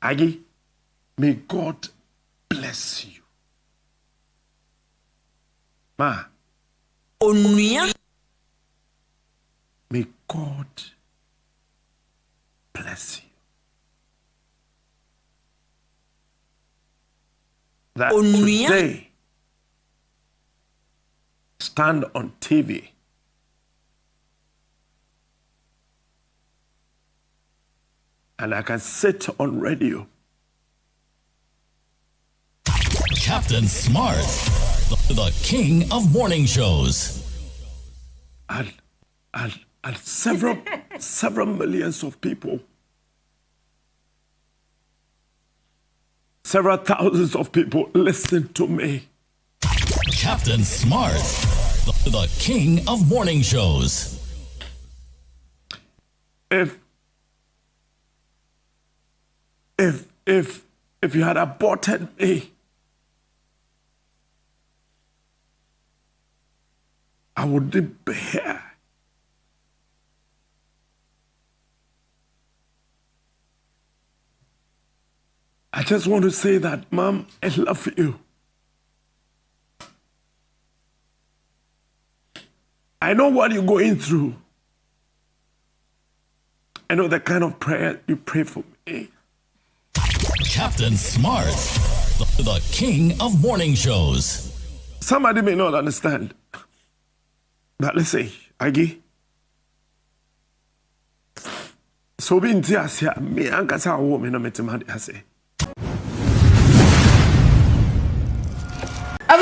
Aggie, may God bless you. Ma, onua may God bless you. That today stand on TV and I can sit on radio Captain Smart, the, the king of morning shows. and and and several several millions of people several thousands of people listen to me Captain Smart, the, the king of morning shows. if if if if you had aborted me. I wouldn't be here. I just want to say that mom i love you. I know what you're going through. I know the kind of prayer you pray for me. Captain Smart, the, the king of morning shows. Somebody may not understand. But let's say, Agi. So be in Tiasia, me me no metima de ase.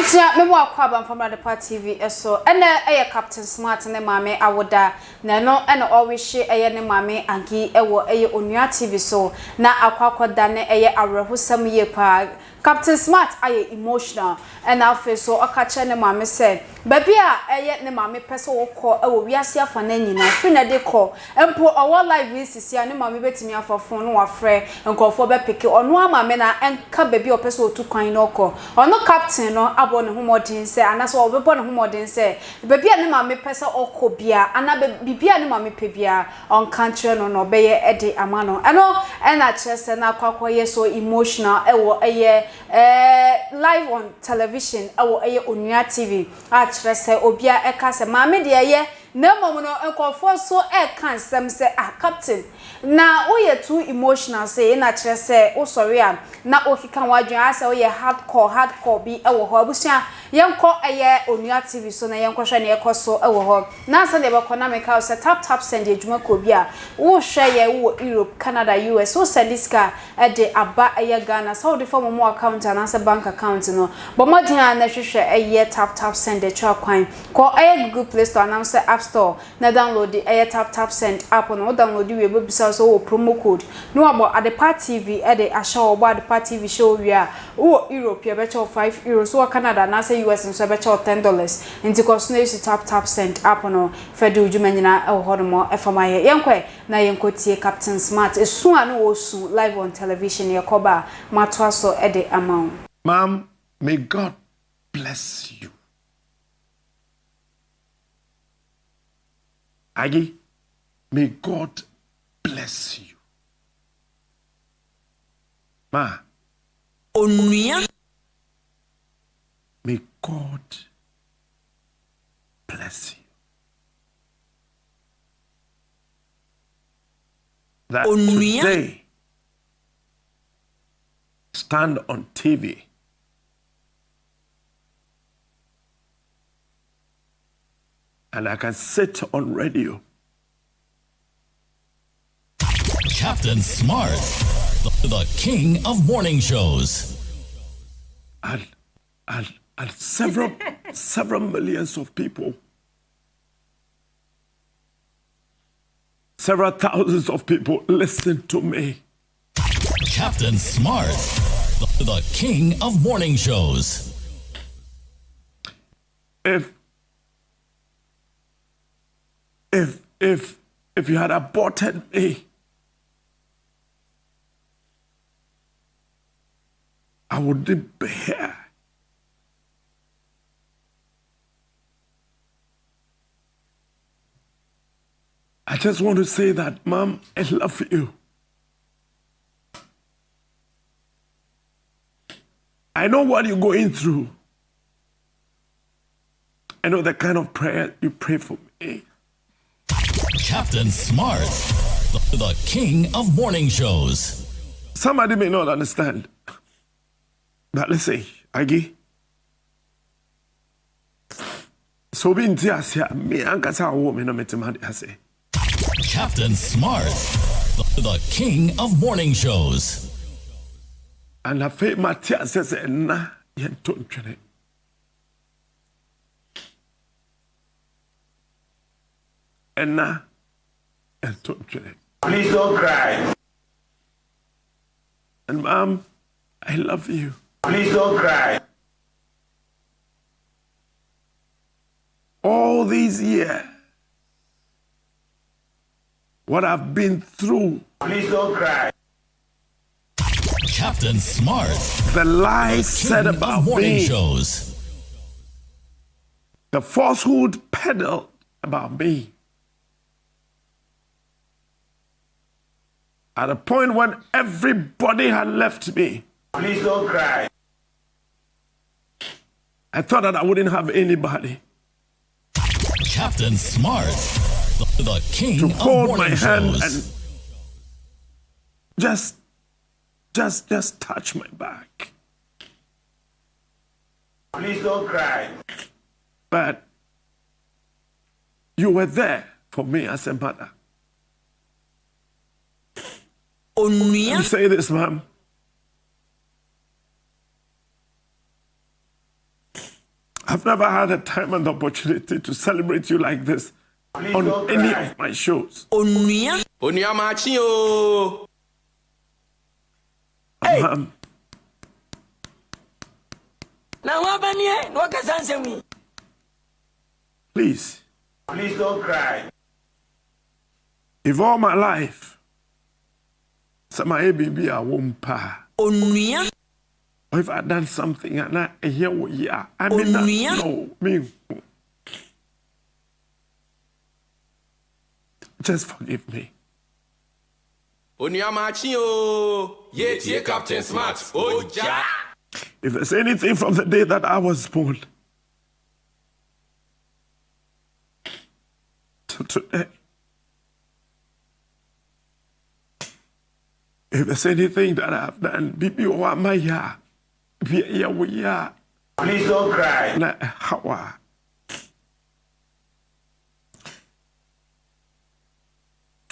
Sia, me mu akwa ba bamfamra de part TV eso ene eye Captain Smart ne mame awoda. Na no ene she eye ne mame anki ewo eye onua TV so. Na akwa akwa dane eye awrehosam ye pa captain smart aye emotional. And I feel so akache ne mame se baby a eye ne mame pese wo kọ e wo wiase afa na nyina fi na de kọ empo owo live sisi a ne mame betimi afa fon no afre nkofo be peke ono ama me na enka baby o pese otu kwan no kọ no, captain no abo ne humodin se anaso wo bebo ne humodin se baby a ne mame pese okọ bia ana bibia ne mame pe bia on country no no beye e de ama no. Eno e na chese na kwakọ ye so emotional e wo eye eh live on television awo eye onua tv a kire se obia eka se maame de ye na mmom no enkofo so eka nsem se ah captain na oye too emotional se na kire se wo sorry a na okika wadwen ase oye hardcore hardcore bi ewo ho abusua yɛnkɔ ɛyɛ onua tv so na yɛnkɔhwɛ ne yɛkɔ so ɛwɔ hɔ na sɛ deɛ bɛkɔ na meka wo sɛ tap tap send adwuma kɔ bi a wohwɛ yɛ wɔ europe canada us wosɛnde sika ɛde aba ɛyɛ ghana. Sɛ wode fa momo account anaasɛ bank account no. Bɔ mmɔden a na hwehwɛ ɛyɛ tap tap send atwa kwan. Kɔ ɛyɛ google play store anam sɛ app store na download ɛyɛ tap tap send app no. Wo download wie bɛbisa so wɔ promo code. Na wabɔ adepa tv ɛde ahyɛ wɔ bɔ adepa tv hyɛ wɔ wie a wowɔ europe yɛbɛkyɛ wo 5 euros. Wowɔ canada anaasɛ say US and so better ten dollars. Into cause no use tap tap send up on Fedu Jumanina or Hodomo FMI. Yanque, na Yankotie Captain Smart. A soon no live on television. Yakoba, Matwaso Eddie Amount. Ma'am, may God bless you. Aggie, may God bless you. Ma. Onua God bless you. That today stand on TV and I can sit on radio Captain Smart, the, the king of morning shows. and and and several several millions of people. Several thousands of people listen to me. Captain Smart, the, the king of morning shows. if if if if you had aborted me i wouldn't be here i just want to say that mom i love you I know what you're going through. I know the kind of prayer you pray for me. Captain Smart, the, the king of morning shows. Somebody may not understand. But let's say, Agi. So be in Tiasia, me woman no metimadi ase. Captain Smart, the, the king of morning shows. And I feel Matthias says, na yen don't twene. And na yen don't twene. Please don't cry. And mom, I love you. Please don't cry. All these years, what I've been through, Please don't cry. Captain Smart, the lies king said of about morning me, shows. the falsehood peddled about me. At a point when everybody had left me, Please don't cry. I thought that I wouldn't have anybody Captain Smart, the, the king to of hold my morning hand shows. and just, just, just touch my back. Please don't cry. But you were there for me as a mother. onua You say this, ma'am. I've never had a time and opportunity to celebrate you like this Please on any of my shows. Onua. Onua machi o. Hey. Um, na wabanie na wakasa nsemi. Please. Please don't cry. If all my life, sama e ABB a wompa. Onua. If I done something and I hear what you are, I mean, no, me. Just forgive me. onuamakye o yɛtie captain smart ogya oh, oh, If there's anything from the day that I was born to today, if there's anything that I've done, bibi wa maya, bi ya Please don't cry.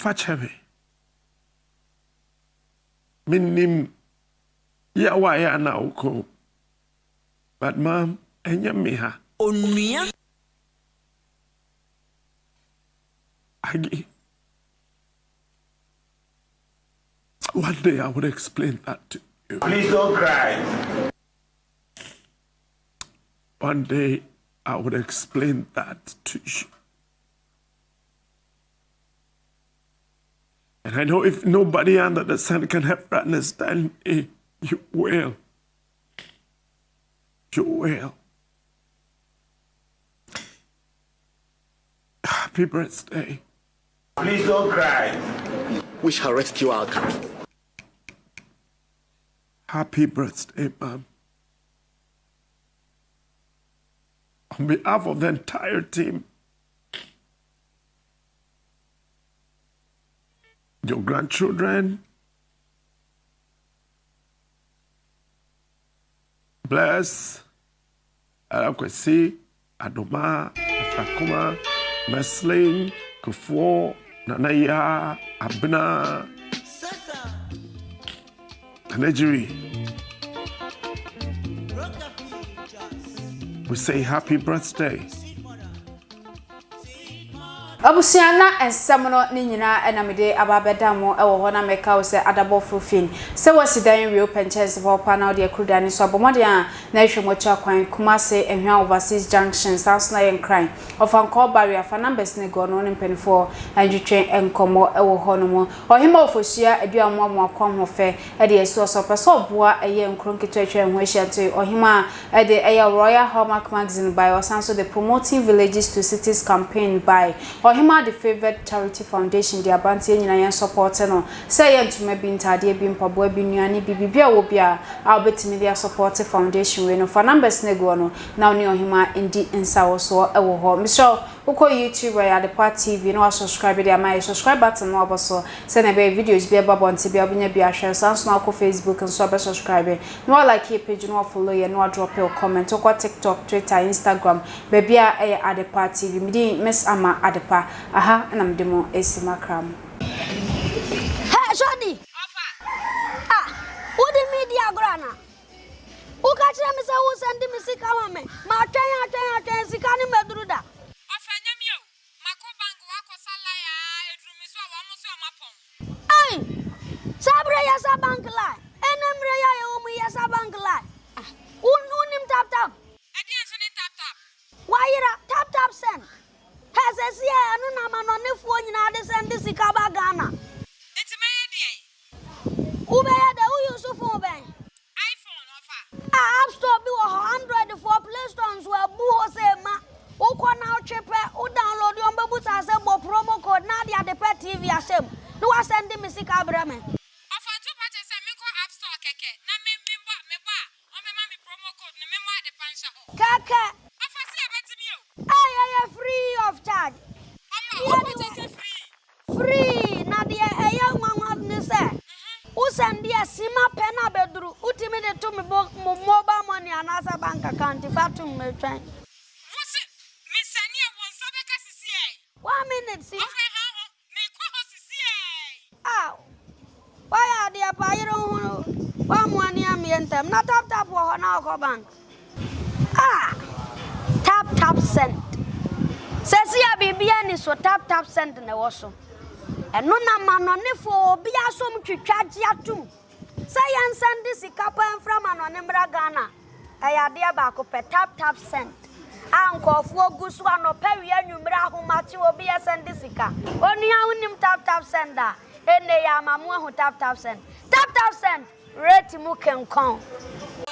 Na hawa. Fache me. Minim ya wa ya na uko. But mom, enye me ha. onua Aggie. One day I would explain that to you. Please don't cry. One day I would explain that to you. And I know if nobody under the sun can help understand me, you will. You will. Happy birthday. Please don't cry. We shall rescue our country. Happy birthday, Mom. On behalf of the entire team, your grandchildren, bless Arakwesi, Adoma, Afrakuma, Meslin, Kufuor, Nanaya, Abna, Anejiri. We say happy birthday. Abusua na nsɛm no ne nyinaa ɛna mede aba mo ɛwɔ hɔ na mɛka wo sɛ adabɔfo fin. Sɛ wasi dan wie pɛnkyɛnse hɔ pa na wode akuruda ne so abɔmmɔden na ahwɛ mu akyi akwan kumase ahwia overseas junction saa so na yɛ nkran ɔfa nkɔɔ barrier fa numbers ne gɔ no ne mpanimfoɔ andwetwe nkɔmmɔ ɛwɔ hɔ no mu. Ɔhema ofosua adua mu amu akɔ ho fɛ ɛde asi ɔsɔ pɛ sɛ ɔboa ɛyɛ nkuro nketewa atwa ho ahyia nto ɔhema a ɛde ɛyɛ royal hallmark magazine by ɔsan so the promoting villages to cities campaign by Hima the favorite Charity Foundation de abantie nyina yɛn support no sɛ yɛ ntoma bi ntade bi mpaboa bi nuane bi bibia wo bia uh, a obetimi support foundation we no fa numbers ne go no na ne Hima ndi nsa wo so ɛwɔ hɔ mesɛ wokɔ youtube ya the part tv no subscribe dia my subscribe button no aboso sɛ na be videos bi eba bonte bi abunya bi ahwɛ sanso na akɔ facebook nso abɛ subscribe no like your page no follow yɛ no drop your comment. Uko tiktok twitter instagram be bia ɛyɛ adepa tv midi miss ama adepa ha aha na mde mo esi makra mo. Hey shodi ofa ah wodi media grana uka kire me se wo send me sika ma me? Ma twen atwen atwen sika ni meduru da. Ofa nyami o. Mako bank wa ko sala ya eduru mi so wa mo so ma pon ai! Sabre ya sa bank la enemre ya ya wo mu ya sa bank la un unim tap tap? Why you tap tap send? ɛsɛsi yɛ e, ɛnu na amanɔnifoɔ nyinaa de sɛ ndi sika ba ghana. eti mɛ yɛ deɛ. wubɛyɛ deɛ wuyi nsufu bɛn. iphone ɔfa. a app store bi wɔ hɔ for play store nso ebu hɔ sɛ ma wokɔ na wotwe pɛ wo download yɛn bɛbu sa sɛ bɔ promo code na de ade pɛ tv ahyɛ mu na wasɛ ndi mi sika brɛ mɛ. ɔfɔ tu pɔtɛ sɛ mi kɔ app store kɛkɛ na mi mi bɔ mi bɔ a ɔmɛ ma mi promo code na mi mɔ ade pa nhyɛ hɔ. kɛkɛ. send the sima pena bedru utimi de to me mobile money anasa bank account fa to me twen One minute si. Ah Why are they pa yero hu wa mo ani am yentem na tap tap wo ho na ko bank Ah! Tap tap send Sesi ya bibia ni so tap tap send na wo so ɛno na ma nɔnefoɔ obi asom twitwa gye atom sɛ yɛnsɛnde sika pa mfra ma nɔne mmra ghana ɛyɛ adeɛ baako pɛ tap tap send. A nkɔɔfoɔ gu so anɔpɛ wie anwummerɛ ahomakye obi yɛsɛnde sika. Onua wonim tap tap send a ɛnne yɛ ama mo ahu tap tap send. Tap tap send rate mu kenkɔn.